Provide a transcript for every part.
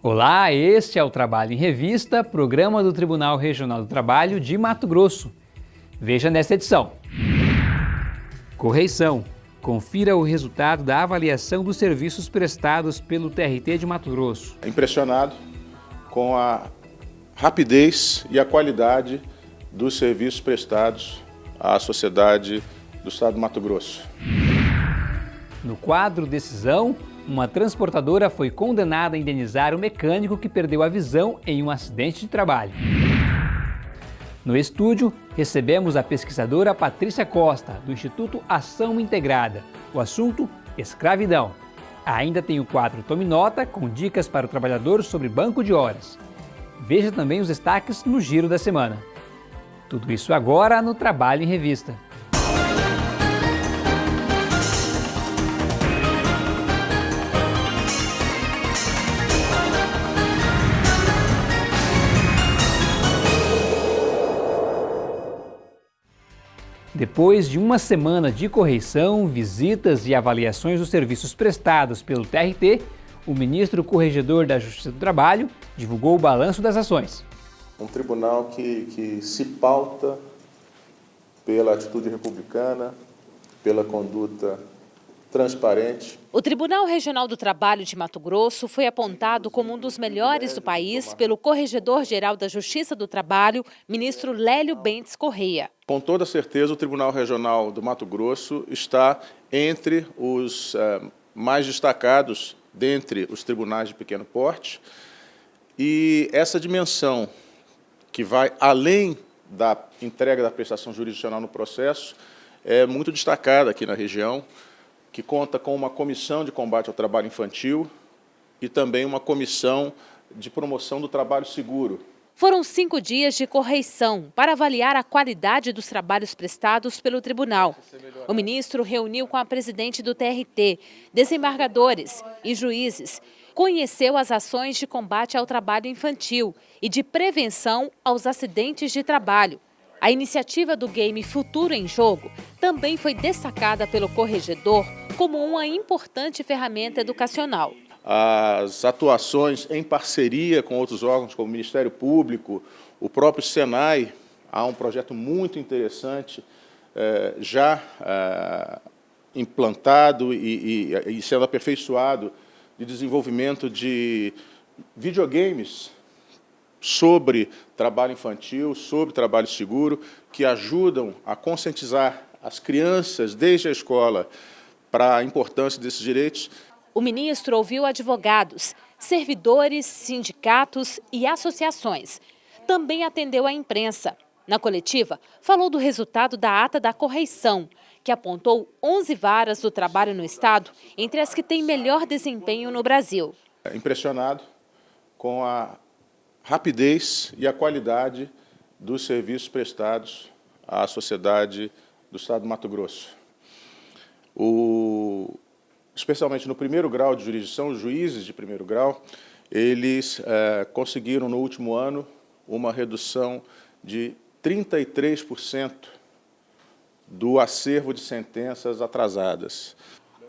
Olá, este é o Trabalho em Revista, programa do Tribunal Regional do Trabalho de Mato Grosso. Veja nesta edição. Correição. Confira o resultado da avaliação dos serviços prestados pelo TRT de Mato Grosso. Impressionado com a rapidez e a qualidade dos serviços prestados à sociedade do Estado do Mato Grosso. No quadro Decisão, uma transportadora foi condenada a indenizar o mecânico que perdeu a visão em um acidente de trabalho. No estúdio, recebemos a pesquisadora Patrícia Costa, do Instituto Ação Integrada. O assunto, escravidão. Ainda tem o quadro Tome Nota, com dicas para o trabalhador sobre banco de horas. Veja também os destaques no Giro da Semana. Tudo isso agora no Trabalho em Revista. Depois de uma semana de correição, visitas e avaliações dos serviços prestados pelo TRT, o ministro corregedor da Justiça do Trabalho divulgou o balanço das ações. Um tribunal que, que se pauta pela atitude republicana, pela conduta transparente. O Tribunal Regional do Trabalho de Mato Grosso foi apontado como um dos melhores do país pelo Corregedor-Geral da Justiça do Trabalho, ministro Lélio Bentes Correia. Com toda certeza, o Tribunal Regional do Mato Grosso está entre os eh, mais destacados dentre os tribunais de pequeno porte e essa dimensão que vai além da entrega da prestação jurisdicional no processo é muito destacada aqui na região que conta com uma comissão de combate ao trabalho infantil e também uma comissão de promoção do trabalho seguro. Foram cinco dias de correição para avaliar a qualidade dos trabalhos prestados pelo tribunal. O ministro reuniu com a presidente do TRT, desembargadores e juízes, conheceu as ações de combate ao trabalho infantil e de prevenção aos acidentes de trabalho. A iniciativa do game Futuro em Jogo também foi destacada pelo corregedor como uma importante ferramenta educacional. As atuações em parceria com outros órgãos, como o Ministério Público, o próprio Senai, há um projeto muito interessante eh, já eh, implantado e, sendo aperfeiçoado de desenvolvimento de videogames sobre trabalho infantil, sobre trabalho seguro, que ajudam a conscientizar as crianças desde a escola para a importância desses direitos. O ministro ouviu advogados, servidores, sindicatos e associações. Também atendeu a imprensa. Na coletiva, falou do resultado da ata da correição, que apontou 11 varas do trabalho no Estado entre as que têm melhor desempenho no Brasil. Impressionado com a rapidez e a qualidade dos serviços prestados à sociedade do Estado do Mato Grosso. O, especialmente no primeiro grau de jurisdição, os juízes de primeiro grau, eles é, conseguiram no último ano uma redução de 33% do acervo de sentenças atrasadas.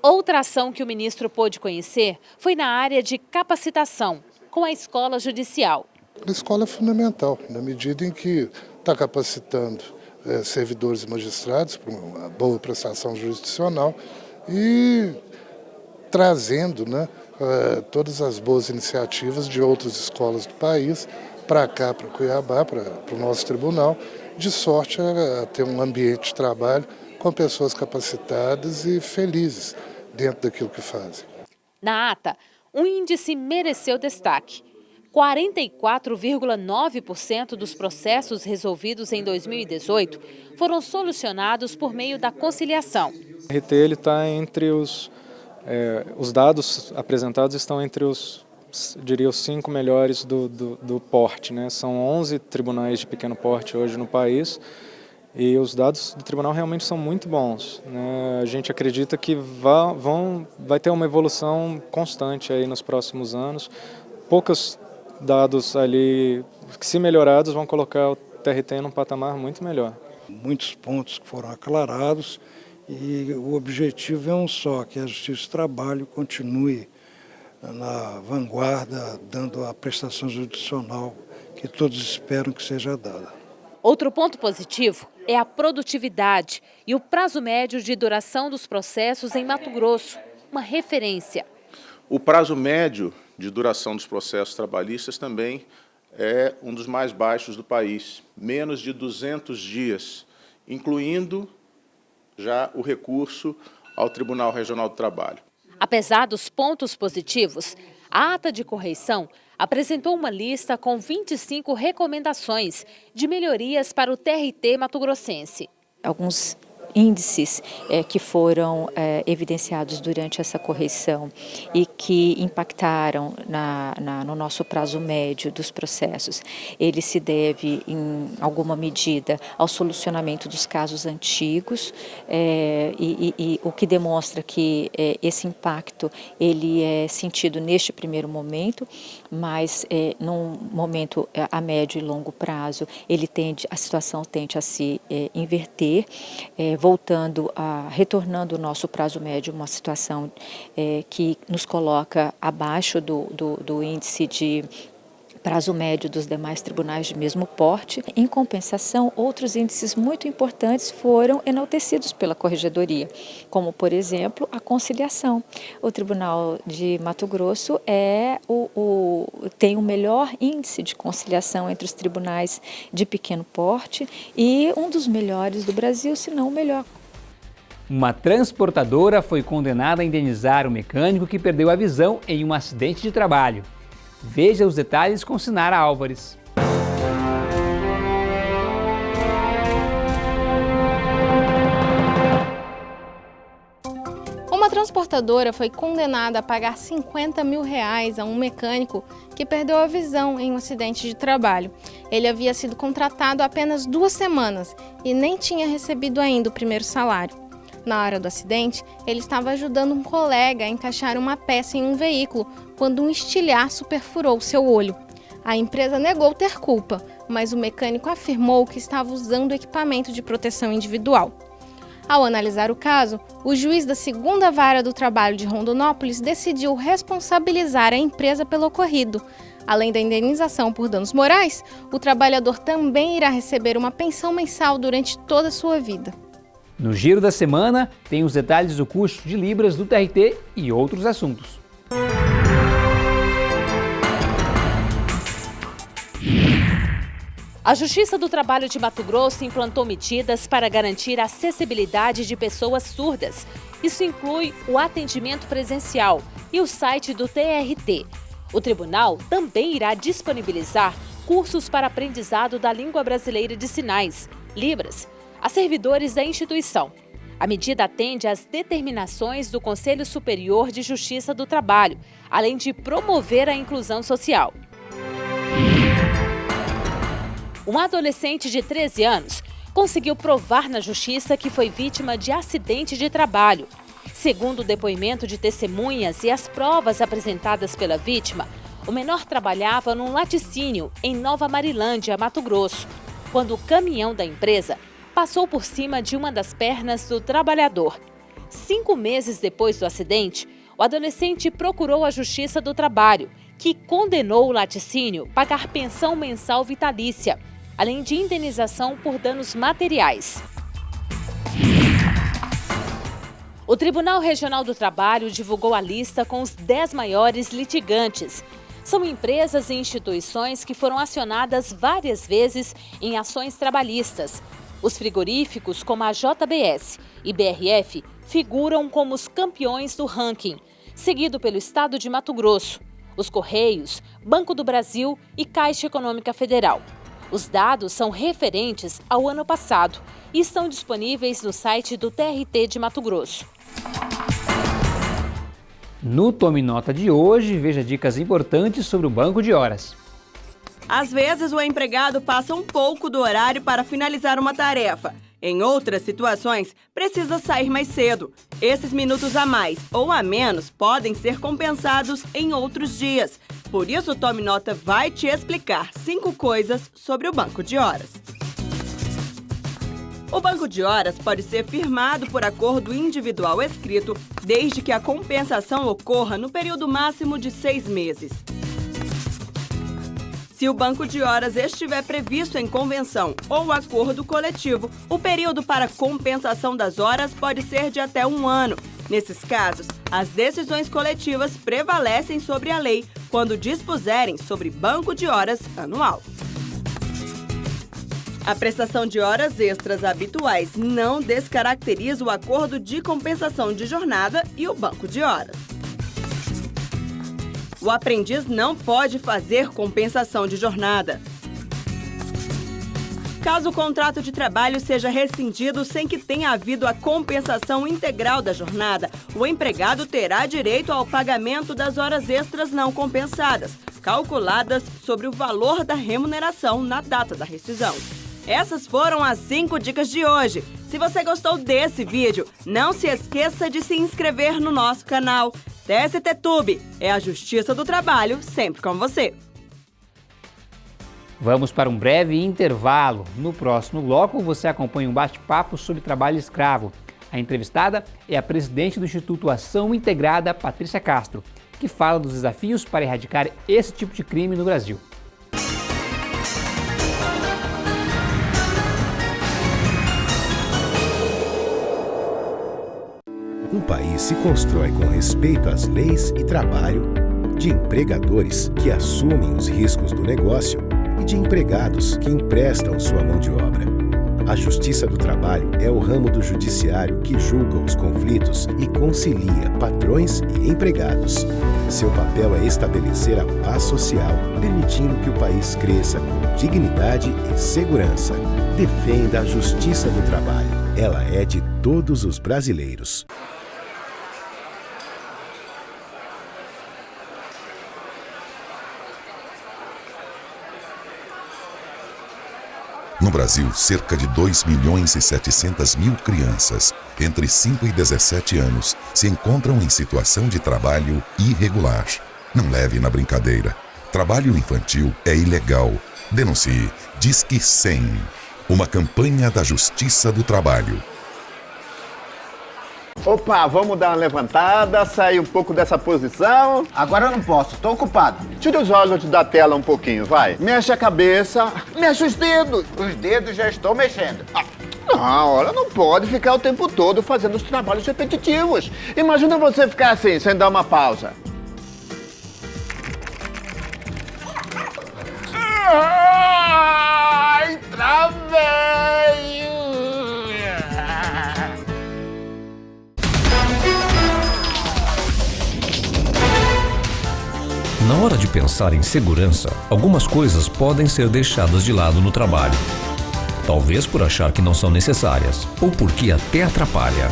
Outra ação que o ministro pôde conhecer foi na área de capacitação, com a escola judicial. A escola é fundamental, na medida em que está capacitando é, servidores e magistrados para uma boa prestação jurisdicional e trazendo né, é, todas as boas iniciativas de outras escolas do país para cá, para Cuiabá, para, o nosso tribunal, de sorte a, a ter um ambiente de trabalho com pessoas capacitadas e felizes dentro daquilo que fazem. Na ata, um índice mereceu destaque 44,9% dos processos resolvidos em 2018 foram solucionados por meio da conciliação. O RT está entre os, é, os dados apresentados estão entre os, diria, os cinco melhores do, do, do porte. Né? São 11 tribunais de pequeno porte hoje no país e os dados do tribunal realmente são muito bons. Né? A gente acredita que vá, vão, vai ter uma evolução constante aí nos próximos anos. Poucas dados ali que se melhorados vão colocar o TRT num patamar muito melhor. Muitos pontos que foram aclarados e o objetivo é um só, que a Justiça do Trabalho continue na vanguarda, dando a prestação judicial que todos esperam que seja dada. Outro ponto positivo é a produtividade e o prazo médio de duração dos processos em Mato Grosso, uma referência. O prazo médio de duração dos processos trabalhistas também é um dos mais baixos do país, menos de 200 dias, incluindo já o recurso ao Tribunal Regional do Trabalho. Apesar dos pontos positivos, a ata de correição apresentou uma lista com 25 recomendações de melhorias para o TRT mato-grossense. Alguns índices é, que foram é, evidenciados durante essa correção e que impactaram na, na, no nosso prazo médio dos processos, ele se deve, em alguma medida, ao solucionamento dos casos antigos, é, e, e, e, o que demonstra que é, esse impacto ele é sentido neste primeiro momento, mas é, num momento é, a médio e longo prazo, ele tende, a situação tende a se inverter, voltando a, retornando o nosso prazo médio, uma situação é, que nos coloca abaixo do, do, do índice de prazo médio dos demais tribunais de mesmo porte. Em compensação, outros índices muito importantes foram enaltecidos pela Corregedoria, como, por exemplo, a conciliação. O Tribunal de Mato Grosso é o, o, tem o melhor índice de conciliação entre os tribunais de pequeno porte e um dos melhores do Brasil, se não o melhor. Uma transportadora foi condenada a indenizar o mecânico que perdeu a visão em um acidente de trabalho. Veja os detalhes com Sinara Álvares. Uma transportadora foi condenada a pagar 50 mil reais a um mecânico que perdeu a visão em um acidente de trabalho. Ele havia sido contratado há apenas duas semanas e nem tinha recebido ainda o primeiro salário. Na hora do acidente, ele estava ajudando um colega a encaixar uma peça em um veículo quando um estilhaço perfurou seu olho. A empresa negou ter culpa, mas o mecânico afirmou que estava usando equipamento de proteção individual. Ao analisar o caso, o juiz da segunda vara do trabalho de Rondonópolis decidiu responsabilizar a empresa pelo ocorrido. Além da indenização por danos morais, o trabalhador também irá receber uma pensão mensal durante toda a sua vida. No Giro da Semana, tem os detalhes do custo de Libras do TRT e outros assuntos. A Justiça do Trabalho de Mato Grosso implantou medidas para garantir a acessibilidade de pessoas surdas. Isso inclui o atendimento presencial e o site do TRT. O tribunal também irá disponibilizar cursos para aprendizado da língua brasileira de sinais, Libras, a servidores da instituição. A medida atende às determinações do Conselho Superior de Justiça do Trabalho, além de promover a inclusão social. Um adolescente de 13 anos conseguiu provar na justiça que foi vítima de acidente de trabalho. Segundo o depoimento de testemunhas e as provas apresentadas pela vítima, o menor trabalhava num laticínio em Nova Marilândia, Mato Grosso, quando o caminhão da empresa passou por cima de uma das pernas do trabalhador. Cinco meses depois do acidente, o adolescente procurou a Justiça do Trabalho, que condenou o laticínio a pagar pensão mensal vitalícia além de indenização por danos materiais. O Tribunal Regional do Trabalho divulgou a lista com os 10 maiores litigantes. São empresas e instituições que foram acionadas várias vezes em ações trabalhistas. Os frigoríficos, como a JBS e BRF, figuram como os campeões do ranking, seguido pelo Estado de Mato Grosso, os Correios, Banco do Brasil e Caixa Econômica Federal. Os dados são referentes ao ano passado e estão disponíveis no site do TRT de Mato Grosso. No Tome Nota de hoje, veja dicas importantes sobre o banco de horas. Às vezes, o empregado passa um pouco do horário para finalizar uma tarefa. Em outras situações, precisa sair mais cedo. Esses minutos a mais ou a menos podem ser compensados em outros dias, por isso, o Tome Nota vai te explicar cinco coisas sobre o banco de horas. O banco de horas pode ser firmado por acordo individual escrito, desde que a compensação ocorra no período máximo de seis meses. Se o banco de horas estiver previsto em convenção ou acordo coletivo, o período para compensação das horas pode ser de até um ano. Nesses casos, as decisões coletivas prevalecem sobre a lei quando dispuserem sobre banco de horas anual. A prestação de horas extras habituais não descaracteriza o acordo de compensação de jornada e o banco de horas. O aprendiz não pode fazer compensação de jornada. Caso o contrato de trabalho seja rescindido sem que tenha havido a compensação integral da jornada, o empregado terá direito ao pagamento das horas extras não compensadas, calculadas sobre o valor da remuneração na data da rescisão. Essas foram as 5 dicas de hoje. Se você gostou desse vídeo, não se esqueça de se inscrever no nosso canal. TST Tube é a Justiça do Trabalho sempre com você. Vamos para um breve intervalo. No próximo bloco, você acompanha um bate-papo sobre trabalho escravo. A entrevistada é a presidente do Instituto Ação Integrada, Patrícia Castro, que fala dos desafios para erradicar esse tipo de crime no Brasil. Um país se constrói com respeito às leis e trabalho, de empregadores que assumem os riscos do negócio de empregados que emprestam sua mão de obra. A Justiça do Trabalho é o ramo do judiciário que julga os conflitos e concilia patrões e empregados. Seu papel é estabelecer a paz social, permitindo que o país cresça com dignidade e segurança. Defenda a Justiça do Trabalho. Ela é de todos os brasileiros. No Brasil, cerca de 2 milhões e 700 mil crianças entre 5 e 17 anos se encontram em situação de trabalho irregular. Não leve na brincadeira. Trabalho infantil é ilegal. Denuncie. Disque 100. Uma campanha da Justiça do Trabalho. Opa, vamos dar uma levantada, sair um pouco dessa posição. Agora eu não posso, tô ocupado. Tira os olhos da tela um pouquinho, vai. Mexe a cabeça, mexe os dedos. Os dedos já estou mexendo. Ah. Não, olha, não pode ficar o tempo todo fazendo os trabalhos repetitivos. Imagina você ficar assim, sem dar uma pausa. Na hora de pensar em segurança, algumas coisas podem ser deixadas de lado no trabalho. Talvez por achar que não são necessárias, ou porque até atrapalha.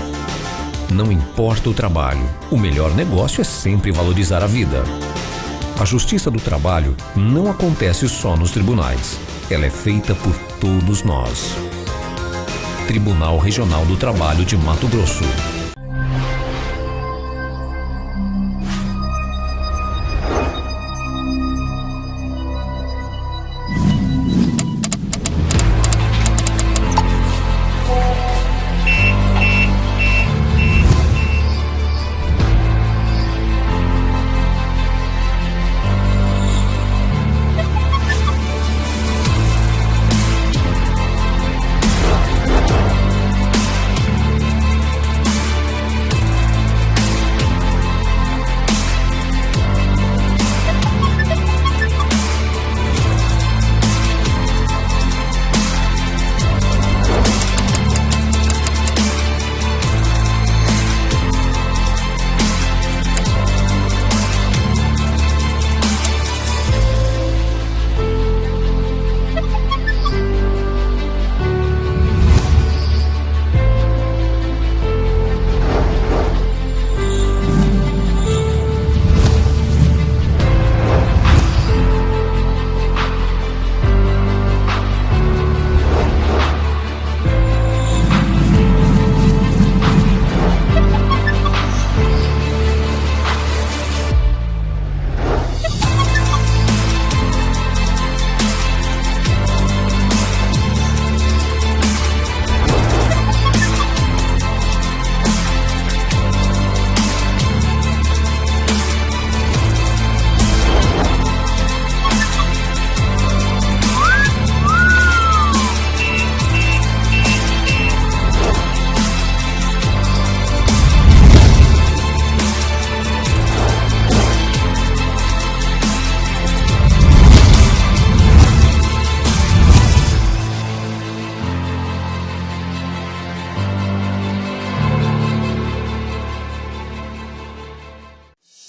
Não importa o trabalho, o melhor negócio é sempre valorizar a vida. A justiça do trabalho não acontece só nos tribunais. Ela é feita por todos nós. Tribunal Regional do Trabalho de Mato Grosso.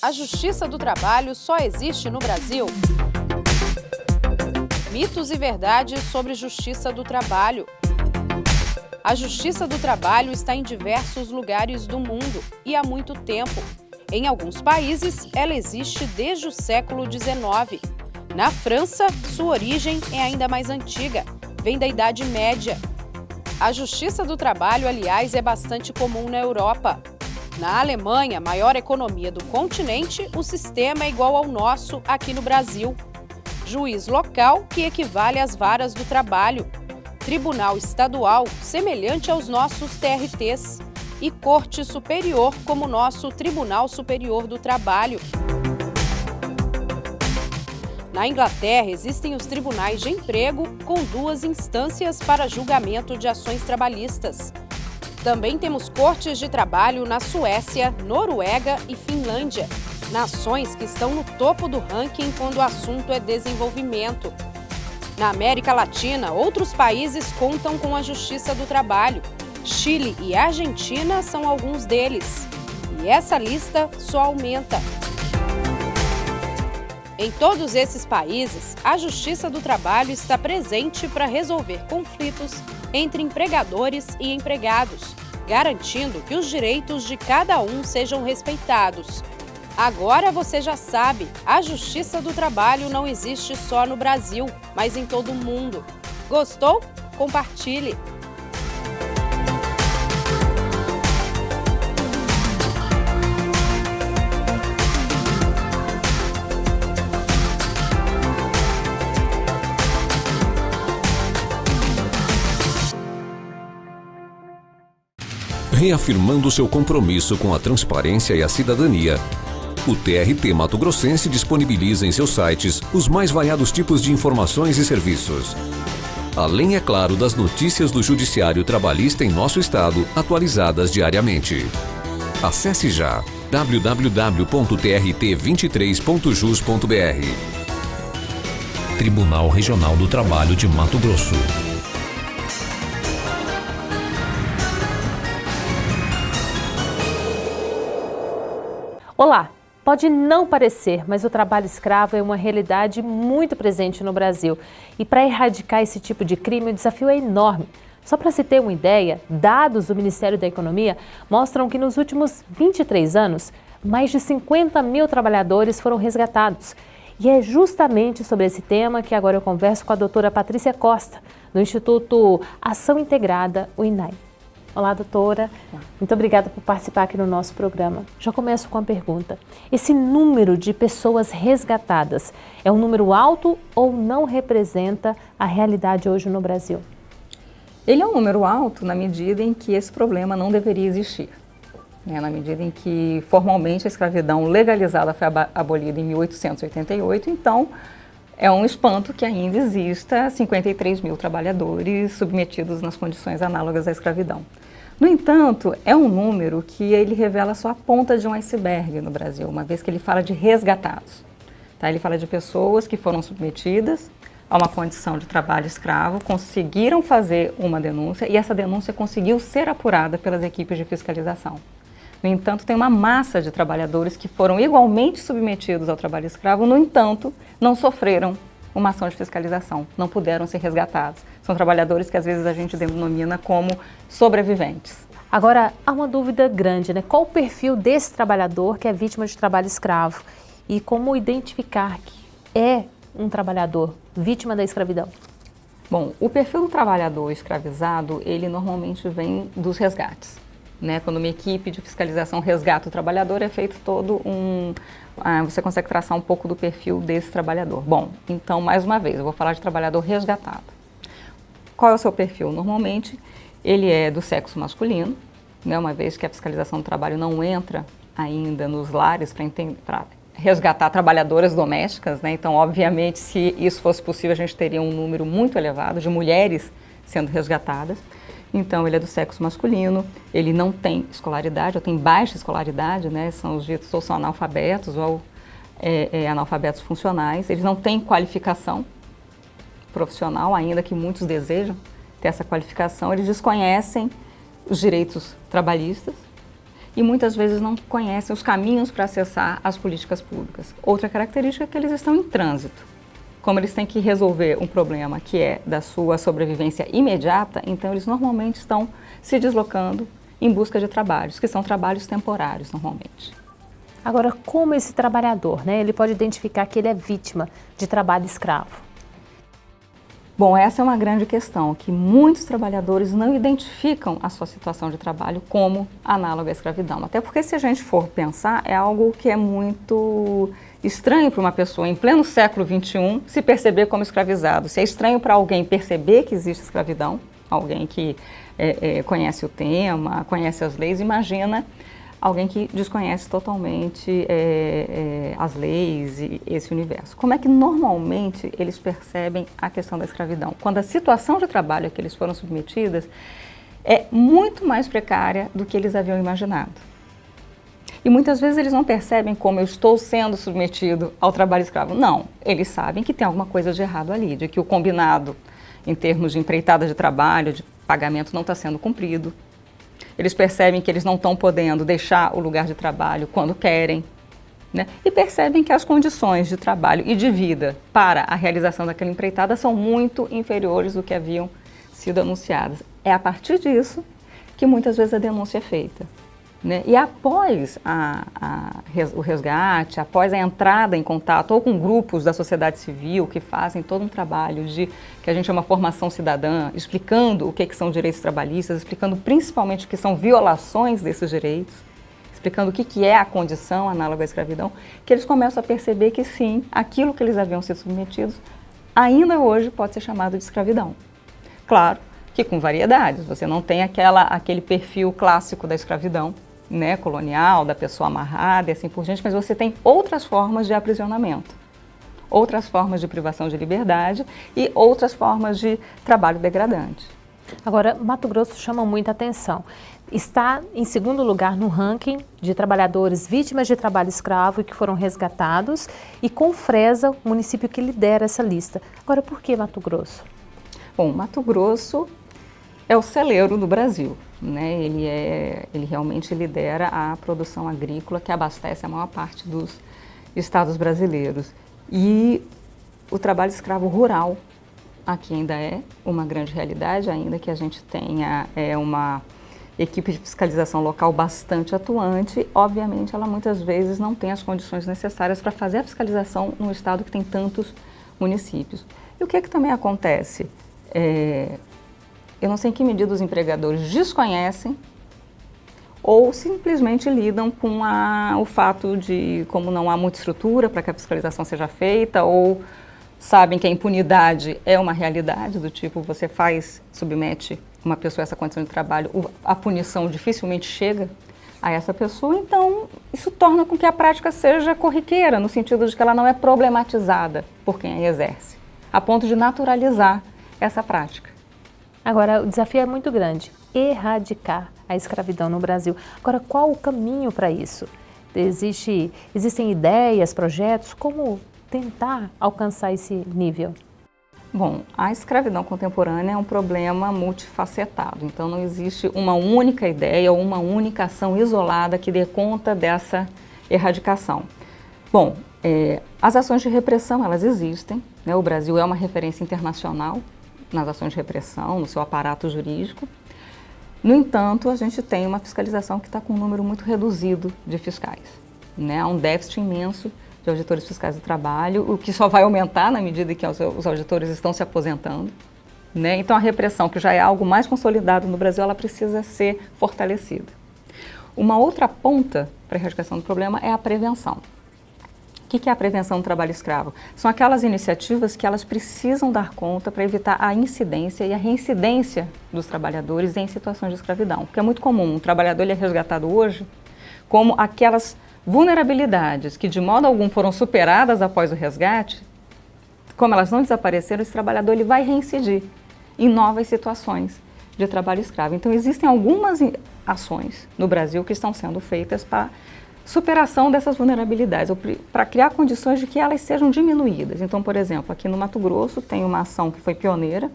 A Justiça do Trabalho só existe no Brasil? Mitos e verdades sobre Justiça do Trabalho. A Justiça do Trabalho está em diversos lugares do mundo e há muito tempo. Em alguns países, ela existe desde o século XIX. Na França, sua origem é ainda mais antiga, vem da Idade Média. A Justiça do Trabalho, aliás, é bastante comum na Europa. Na Alemanha, maior economia do continente, o sistema é igual ao nosso aqui no Brasil. Juiz local, que equivale às varas do trabalho. Tribunal estadual, semelhante aos nossos TRTs e Corte Superior, como nosso Tribunal Superior do Trabalho. Na Inglaterra, existem os tribunais de emprego com duas instâncias para julgamento de ações trabalhistas. Também temos cortes de trabalho na Suécia, Noruega e Finlândia, nações que estão no topo do ranking quando o assunto é desenvolvimento. Na América Latina, outros países contam com a Justiça do Trabalho, Chile e Argentina são alguns deles. E essa lista só aumenta. Em todos esses países, a Justiça do Trabalho está presente para resolver conflitos entre empregadores e empregados, garantindo que os direitos de cada um sejam respeitados. Agora você já sabe, a Justiça do Trabalho não existe só no Brasil, mas em todo o mundo. Gostou? Compartilhe! Reafirmando seu compromisso com a transparência e a cidadania, o TRT Mato Grossense disponibiliza em seus sites os mais variados tipos de informações e serviços. Além, é claro, das notícias do Judiciário Trabalhista em nosso estado, atualizadas diariamente. Acesse já www.trt23.jus.br Tribunal Regional do Trabalho de Mato Grosso. Olá! Pode não parecer, mas o trabalho escravo é uma realidade muito presente no Brasil. E para erradicar esse tipo de crime, o desafio é enorme. Só para se ter uma ideia, dados do Ministério da Economia mostram que nos últimos 23 anos, mais de 50 mil trabalhadores foram resgatados. E é justamente sobre esse tema que agora eu converso com a doutora Patrícia Costa, do Instituto Ação Integrada, o INAI. Olá, doutora. Muito obrigada por participar aqui no nosso programa. Já começo com a pergunta. Esse número de pessoas resgatadas é um número alto ou não representa a realidade hoje no Brasil? Ele é um número alto na medida em que esse problema não deveria existir. Né? Na medida em que formalmente a escravidão legalizada foi abolida em 1888, então é um espanto que ainda exista 53 mil trabalhadores submetidos nas condições análogas à escravidão. No entanto, é um número que ele revela só a ponta de um iceberg no Brasil, uma vez que ele fala de resgatados. Tá? Ele fala de pessoas que foram submetidas a uma condição de trabalho escravo, conseguiram fazer uma denúncia e essa denúncia conseguiu ser apurada pelas equipes de fiscalização. No entanto, tem uma massa de trabalhadores que foram igualmente submetidos ao trabalho escravo, no entanto, não sofreram uma ação de fiscalização, não puderam ser resgatados. São trabalhadores que às vezes a gente denomina como sobreviventes. Agora, há uma dúvida grande, né? Qual o perfil desse trabalhador que é vítima de trabalho escravo? E como identificar que é um trabalhador vítima da escravidão? Bom, o perfil do trabalhador escravizado, ele normalmente vem dos resgates. Né? Quando uma equipe de fiscalização resgata o trabalhador, é feito todo um, ah, você consegue traçar um pouco do perfil desse trabalhador. Bom, então, mais uma vez, eu vou falar de trabalhador resgatado. Qual é o seu perfil? Normalmente, ele é do sexo masculino, né, uma vez que a fiscalização do trabalho não entra ainda nos lares para resgatar trabalhadoras domésticas, né? então, obviamente, se isso fosse possível, a gente teria um número muito elevado de mulheres sendo resgatadas. Então, ele é do sexo masculino, ele não tem escolaridade, ou tem baixa escolaridade, né? São os ditos ou são analfabetos ou é, é, analfabetos funcionais. Eles não têm qualificação profissional, ainda que muitos desejam ter essa qualificação. Eles desconhecem os direitos trabalhistas e muitas vezes não conhecem os caminhos para acessar as políticas públicas. Outra característica é que eles estão em trânsito. Como eles têm que resolver um problema que é da sua sobrevivência imediata, então eles normalmente estão se deslocando em busca de trabalhos, que são trabalhos temporários normalmente. Agora, como esse trabalhador, né, ele pode identificar que ele é vítima de trabalho escravo? Bom, essa é uma grande questão, que muitos trabalhadores não identificam a sua situação de trabalho como análoga à escravidão. Até porque se a gente for pensar, é algo que é muito estranho para uma pessoa em pleno século XXI se perceber como escravizado. Se é estranho para alguém perceber que existe escravidão, alguém que é, é, conhece o tema, conhece as leis, imagina alguém que desconhece totalmente é, é, as leis e esse universo. Como é que normalmente eles percebem a questão da escravidão? Quando a situação de trabalho a que eles foram submetidas é muito mais precária do que eles haviam imaginado. E muitas vezes eles não percebem como eu estou sendo submetido ao trabalho escravo. Não, eles sabem que tem alguma coisa de errado ali, de que o combinado em termos de empreitada de trabalho, de pagamento não está sendo cumprido, eles percebem que eles não estão podendo deixar o lugar de trabalho quando querem, né? e percebem que as condições de trabalho e de vida para a realização daquela empreitada são muito inferiores do que haviam sido anunciadas. É a partir disso que muitas vezes a denúncia é feita. Né? E após a, a, o resgate, após a entrada em contato ou com grupos da sociedade civil que fazem todo um trabalho de que a gente chama formação cidadã, explicando o que, que são direitos trabalhistas, explicando principalmente o que são violações desses direitos, explicando o que, que é a condição análoga à escravidão, que eles começam a perceber que sim, aquilo que eles haviam sido submetidos ainda hoje pode ser chamado de escravidão. Claro que com variedades, você não tem aquela, aquele perfil clássico da escravidão, né, colonial, da pessoa amarrada e assim por diante, mas você tem outras formas de aprisionamento, outras formas de privação de liberdade e outras formas de trabalho degradante. Agora, Mato Grosso chama muita atenção. Está em segundo lugar no ranking de trabalhadores vítimas de trabalho escravo e que foram resgatados e com Fresa, o município que lidera essa lista. Agora, por que Mato Grosso? Bom, Mato Grosso é o celeiro do Brasil. Né? Ele, é, ele realmente lidera a produção agrícola que abastece a maior parte dos estados brasileiros. E o trabalho escravo rural aqui ainda é uma grande realidade, ainda que a gente tenha é, uma equipe de fiscalização local bastante atuante, obviamente ela muitas vezes não tem as condições necessárias para fazer a fiscalização num estado que tem tantos municípios. E o que, é que também acontece? É, eu não sei em que medida os empregadores desconhecem ou simplesmente lidam com a, o fato de como não há muita estrutura para que a fiscalização seja feita ou sabem que a impunidade é uma realidade, do tipo você faz, submete uma pessoa a essa condição de trabalho, a punição dificilmente chega a essa pessoa, então isso torna com que a prática seja corriqueira, no sentido de que ela não é problematizada por quem a exerce, a ponto de naturalizar essa prática. Agora, o desafio é muito grande, erradicar a escravidão no Brasil. Agora, qual o caminho para isso? Existe, existem ideias, projetos, como tentar alcançar esse nível? Bom, a escravidão contemporânea é um problema multifacetado, então não existe uma única ideia ou uma única ação isolada que dê conta dessa erradicação. Bom, é, as ações de repressão, elas existem, né? o Brasil é uma referência internacional nas ações de repressão, no seu aparato jurídico. No entanto, a gente tem uma fiscalização que está com um número muito reduzido de fiscais. Né? Há um déficit imenso de auditores fiscais do trabalho, o que só vai aumentar na medida que os auditores estão se aposentando. Né? Então, a repressão, que já é algo mais consolidado no Brasil, ela precisa ser fortalecida. Uma outra ponta para a erradicação do problema é a prevenção. O que é a prevenção do trabalho escravo? São aquelas iniciativas que elas precisam dar conta para evitar a incidência e a reincidência dos trabalhadores em situações de escravidão. Porque é muito comum, um trabalhador ele é resgatado hoje como aquelas vulnerabilidades que de modo algum foram superadas após o resgate, como elas não desapareceram, esse trabalhador ele vai reincidir em novas situações de trabalho escravo. Então existem algumas ações no Brasil que estão sendo feitas para superação dessas vulnerabilidades, para criar condições de que elas sejam diminuídas. Então, por exemplo, aqui no Mato Grosso tem uma ação que foi pioneira,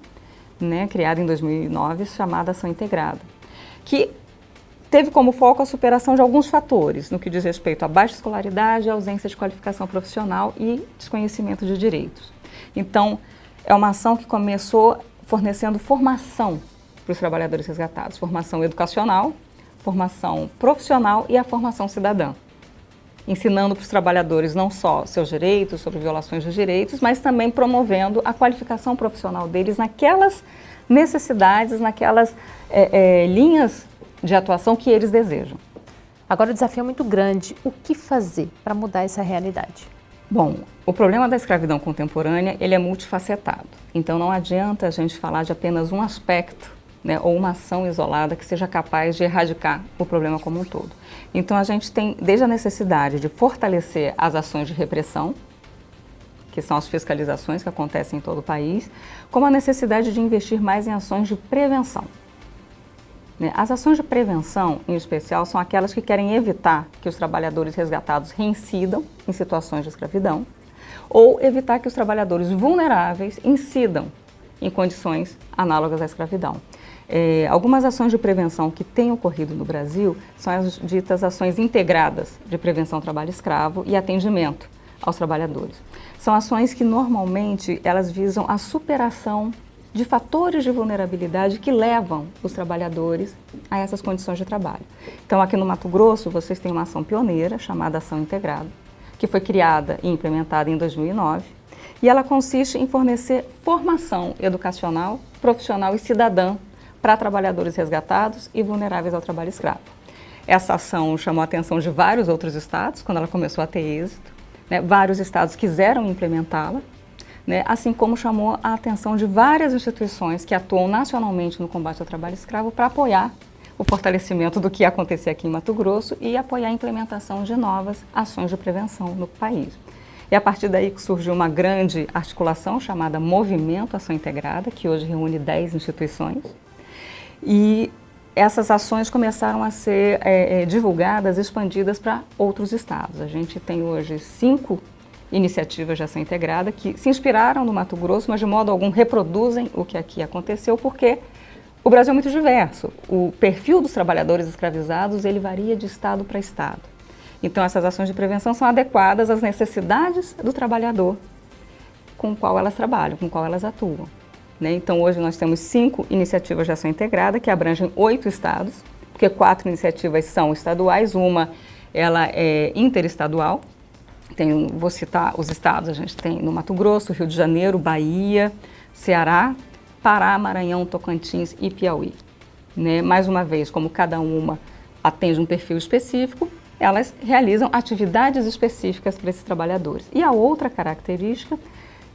né, criada em 2009, chamada Ação Integrada, que teve como foco a superação de alguns fatores, no que diz respeito à baixa escolaridade, ausência de qualificação profissional e desconhecimento de direitos. Então, é uma ação que começou fornecendo formação para os trabalhadores resgatados, formação educacional, formação profissional e a formação cidadã, ensinando para os trabalhadores não só seus direitos, sobre violações dos direitos, mas também promovendo a qualificação profissional deles naquelas necessidades, naquelas é, é, linhas de atuação que eles desejam. Agora o desafio é muito grande. O que fazer para mudar essa realidade? Bom, o problema da escravidão contemporânea ele é multifacetado. Então não adianta a gente falar de apenas um aspecto né, ou uma ação isolada que seja capaz de erradicar o problema como um todo. Então a gente tem desde a necessidade de fortalecer as ações de repressão, que são as fiscalizações que acontecem em todo o país, como a necessidade de investir mais em ações de prevenção. Né? As ações de prevenção, em especial, são aquelas que querem evitar que os trabalhadores resgatados reincidam em situações de escravidão ou evitar que os trabalhadores vulneráveis incidam em condições análogas à escravidão. É, algumas ações de prevenção que têm ocorrido no Brasil são as ditas ações integradas de prevenção ao trabalho escravo e atendimento aos trabalhadores. São ações que normalmente elas visam a superação de fatores de vulnerabilidade que levam os trabalhadores a essas condições de trabalho. Então, aqui no Mato Grosso, vocês têm uma ação pioneira chamada Ação Integrada, que foi criada e implementada em 2009, e ela consiste em fornecer formação educacional, profissional e cidadã para trabalhadores resgatados e vulneráveis ao trabalho escravo. Essa ação chamou a atenção de vários outros estados, quando ela começou a ter êxito. Né? Vários estados quiseram implementá-la, né, assim como chamou a atenção de várias instituições que atuam nacionalmente no combate ao trabalho escravo para apoiar o fortalecimento do que acontecia aqui em Mato Grosso e apoiar a implementação de novas ações de prevenção no país. E a partir daí surgiu uma grande articulação chamada Movimento Ação Integrada, que hoje reúne 10 instituições. E essas ações começaram a ser é, é, divulgadas, expandidas para outros estados. A gente tem hoje cinco iniciativas de ação integrada que se inspiraram no Mato Grosso, mas de modo algum reproduzem o que aqui aconteceu, porque o Brasil é muito diverso. O perfil dos trabalhadores escravizados, ele varia de estado para estado. Então essas ações de prevenção são adequadas às necessidades do trabalhador com o qual elas trabalham, com o qual elas atuam. Né? Então hoje nós temos cinco iniciativas de ação integrada que abrangem oito estados, porque quatro iniciativas são estaduais, uma ela é interestadual, tem, vou citar os estados, a gente tem no Mato Grosso, Rio de Janeiro, Bahia, Ceará, Pará, Maranhão, Tocantins e Piauí. Né? Mais uma vez, como cada uma atende um perfil específico, elas realizam atividades específicas para esses trabalhadores. E a outra característica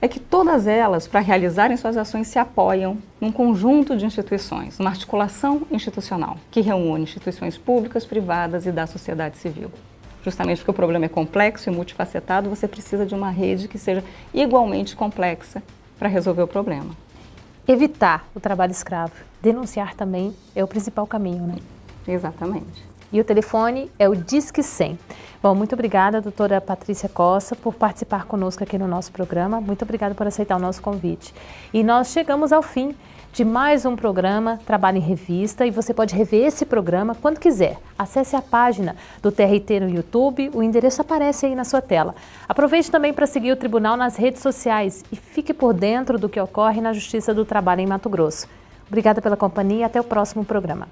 é que todas elas, para realizarem suas ações, se apoiam num conjunto de instituições, uma articulação institucional, que reúne instituições públicas, privadas e da sociedade civil justamente porque o problema é complexo e multifacetado, você precisa de uma rede que seja igualmente complexa para resolver o problema. Evitar o trabalho escravo, denunciar também é o principal caminho, né? Exatamente. E o telefone é o Disque 100. Bom, muito obrigada, doutora Patrícia Costa, por participar conosco aqui no nosso programa. Muito obrigada por aceitar o nosso convite. E nós chegamos ao fim de mais um programa Trabalho em Revista e você pode rever esse programa quando quiser. Acesse a página do TRT no YouTube, o endereço aparece aí na sua tela. Aproveite também para seguir o Tribunal nas redes sociais e fique por dentro do que ocorre na Justiça do Trabalho em Mato Grosso. Obrigada pela companhia e até o próximo programa.